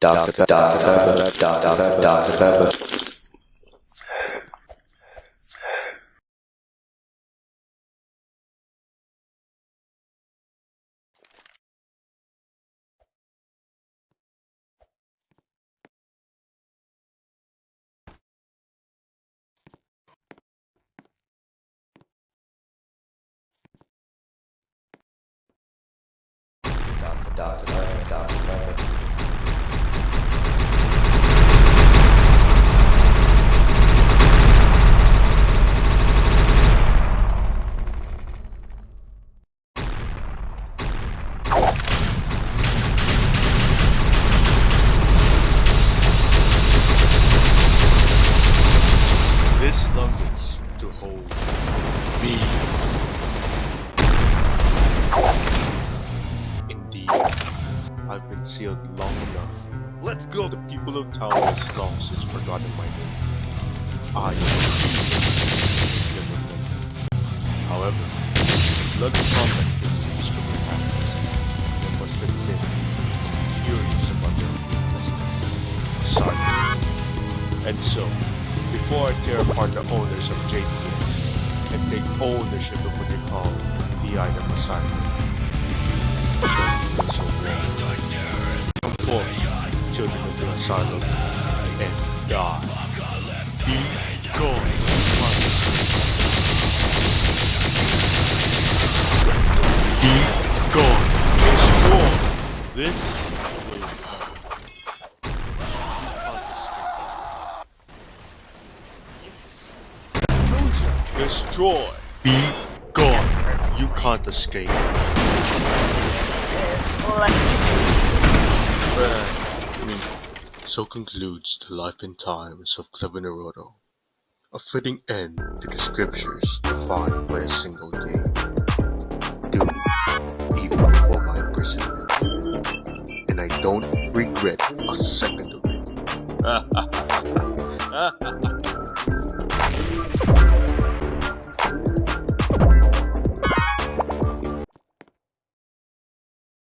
Daar, da da. daar, daar, This longings to hold me. Indeed, I've been sealed long enough. Let's go. The people of town has long since forgotten my name. I am. However, blood combat continues from the past. There must admit, curious about their weaknesses. Sorry. And so, I tear apart the owners of JPS and take ownership of what they call the item assignment, so Come forth, children of the asylum, and die. Be gone. Be gone. Destroy. This Destroy. Be gone. You can't escape. So concludes the life and times of Clever Naruto. A fitting end to the scriptures defined by a single day. Doomed even before my imprisonment. And I don't regret a second of it.